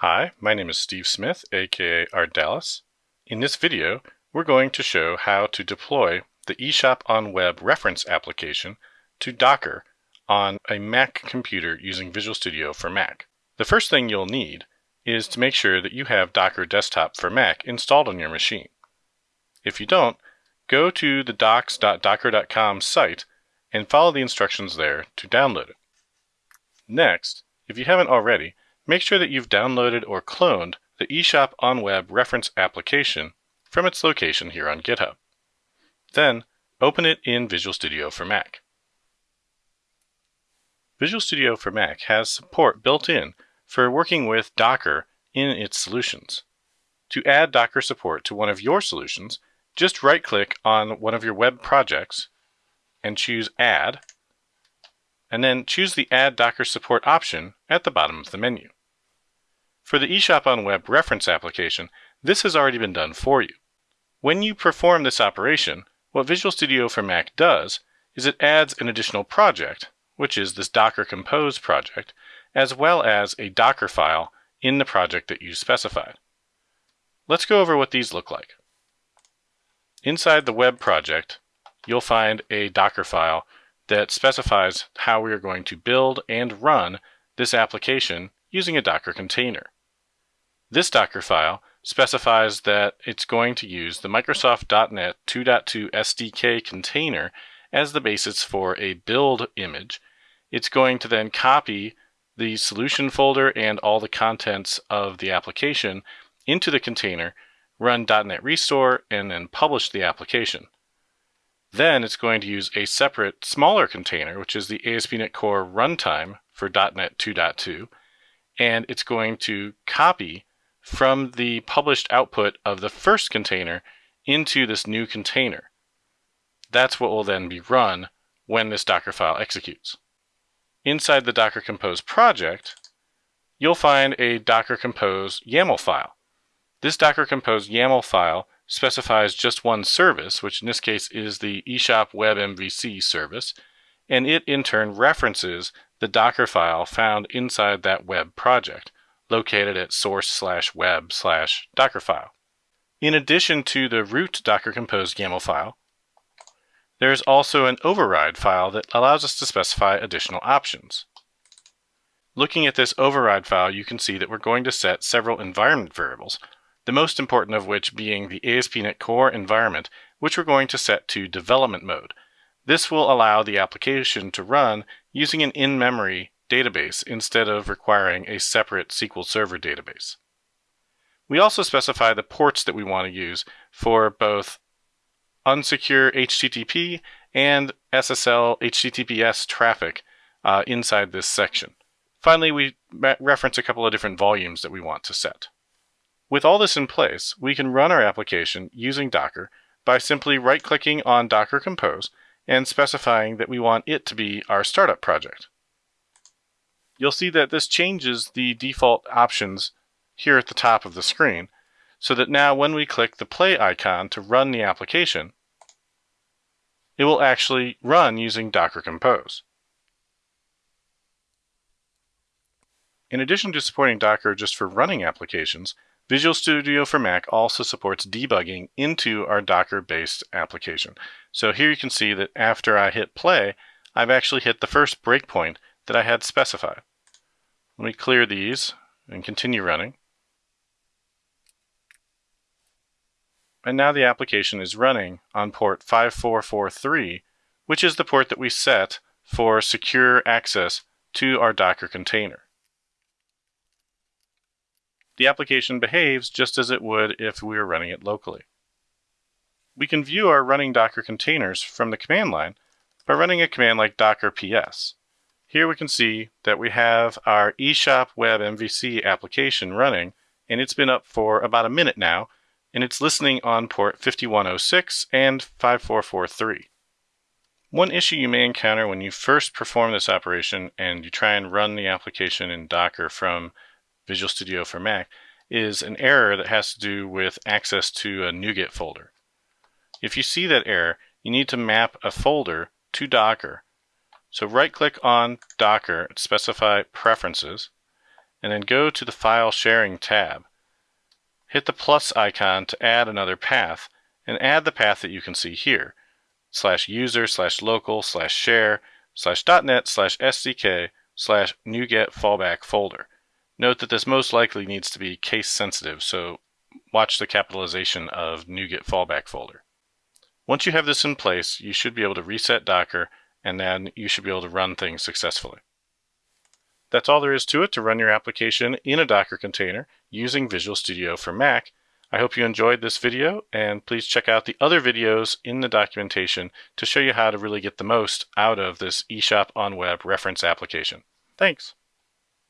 Hi, my name is Steve Smith, aka Ardalis. In this video, we're going to show how to deploy the eShop on Web reference application to Docker on a Mac computer using Visual Studio for Mac. The first thing you'll need is to make sure that you have Docker Desktop for Mac installed on your machine. If you don't, go to the docs.docker.com site and follow the instructions there to download it. Next, if you haven't already, make sure that you've downloaded or cloned the eShop on Web reference application from its location here on GitHub. Then, open it in Visual Studio for Mac. Visual Studio for Mac has support built in for working with Docker in its solutions. To add Docker support to one of your solutions, just right-click on one of your web projects and choose Add, and then choose the Add Docker Support option at the bottom of the menu. For the eShop on Web reference application, this has already been done for you. When you perform this operation, what Visual Studio for Mac does is it adds an additional project, which is this Docker Compose project, as well as a Docker file in the project that you specified. Let's go over what these look like. Inside the web project, you'll find a Docker file that specifies how we are going to build and run this application using a Docker container. This Docker file specifies that it's going to use the Microsoft.NET 2.2 SDK container as the basis for a build image. It's going to then copy the solution folder and all the contents of the application into the container, run .NET Restore, and then publish the application. Then it's going to use a separate, smaller container, which is the ASP.NET Core runtime for .NET 2.2, and it's going to copy from the published output of the first container into this new container. That's what will then be run when this Docker file executes. Inside the Docker Compose project, you'll find a Docker Compose YAML file. This Docker Compose YAML file specifies just one service, which in this case is the eShop Web MVC service, and it in turn references the Docker file found inside that web project, located at source slash web slash Dockerfile. In addition to the root Docker Compose YAML file, there is also an override file that allows us to specify additional options. Looking at this override file, you can see that we're going to set several environment variables, the most important of which being the ASP.NET Core environment, which we're going to set to development mode. This will allow the application to run using an in-memory database instead of requiring a separate SQL Server database. We also specify the ports that we want to use for both unsecure HTTP and SSL HTTPS traffic uh, inside this section. Finally, we reference a couple of different volumes that we want to set. With all this in place, we can run our application using Docker by simply right-clicking on Docker Compose and specifying that we want it to be our startup project. You'll see that this changes the default options here at the top of the screen, so that now when we click the play icon to run the application, it will actually run using Docker Compose. In addition to supporting Docker just for running applications, Visual Studio for Mac also supports debugging into our Docker-based application. So here you can see that after I hit play, I've actually hit the first breakpoint that I had specified. Let me clear these and continue running. And now the application is running on port 5443, which is the port that we set for secure access to our Docker container the application behaves just as it would if we were running it locally. We can view our running Docker containers from the command line by running a command like docker ps. Here we can see that we have our eShop Web MVC application running, and it's been up for about a minute now, and it's listening on port 5106 and 5443. One issue you may encounter when you first perform this operation and you try and run the application in Docker from Visual Studio for Mac, is an error that has to do with access to a NuGet folder. If you see that error, you need to map a folder to Docker. So right click on Docker, specify Preferences, and then go to the File Sharing tab. Hit the plus icon to add another path, and add the path that you can see here, slash user slash local slash share slash .net slash SDK slash NuGet fallback folder. Note that this most likely needs to be case sensitive, so watch the capitalization of NuGet fallback folder. Once you have this in place, you should be able to reset Docker and then you should be able to run things successfully. That's all there is to it to run your application in a Docker container using Visual Studio for Mac. I hope you enjoyed this video and please check out the other videos in the documentation to show you how to really get the most out of this eShop on Web reference application. Thanks.